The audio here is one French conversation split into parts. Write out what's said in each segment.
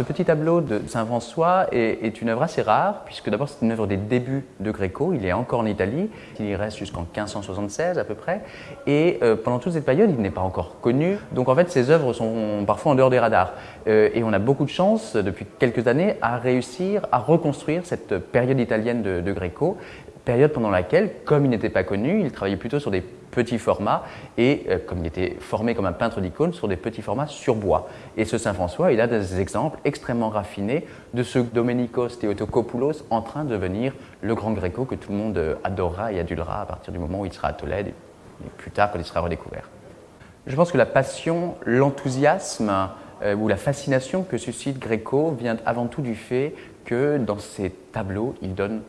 ce petit tableau de Saint-François est, une œuvre assez rare, puisque d'abord c'est une œuvre des débuts de Gréco, il est encore en Italie, il y reste jusqu'en 1576 à peu près, et euh, pendant toute cette période il n'est pas encore connu, donc en fait ces œuvres sont parfois en dehors des radars. Euh, et on a beaucoup de chance depuis quelques années à réussir à reconstruire cette période italienne de, de Gréco, période pendant laquelle, comme il n'était pas connu, il travaillait plutôt sur des petits formats et euh, comme il était formé comme un peintre d'icônes sur des petits formats sur bois. Et ce Saint-François, il a des exemples extrêmement raffinés de ce Domenicos Theotokopoulos en train de devenir le grand Gréco que tout le monde euh, adorera et adulera à partir du moment où il sera à Tolède et plus tard quand il sera redécouvert. Je pense que la passion, l'enthousiasme euh, ou la fascination que suscite Gréco vient avant tout du fait que dans ses tableaux, il donne.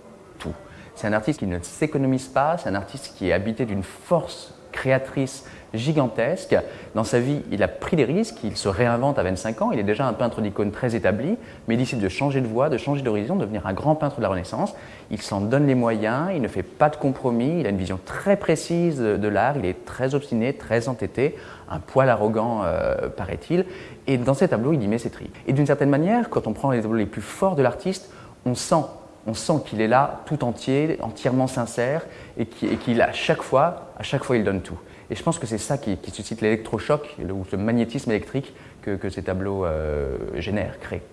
C'est un artiste qui ne s'économise pas, c'est un artiste qui est habité d'une force créatrice gigantesque. Dans sa vie, il a pris des risques, il se réinvente à 25 ans, il est déjà un peintre d'icônes très établi, mais il décide de changer de voie, de changer d'horizon, de devenir un grand peintre de la Renaissance. Il s'en donne les moyens, il ne fait pas de compromis, il a une vision très précise de l'art, il est très obstiné, très entêté, un poil arrogant, euh, paraît-il, et dans ses tableaux, il y met ses tri. Et d'une certaine manière, quand on prend les tableaux les plus forts de l'artiste, on sent on sent qu'il est là tout entier, entièrement sincère et qu'il à chaque fois, à chaque fois il donne tout. Et je pense que c'est ça qui, suscite l'électrochoc ou le magnétisme électrique que, ces tableaux euh, génèrent, créent.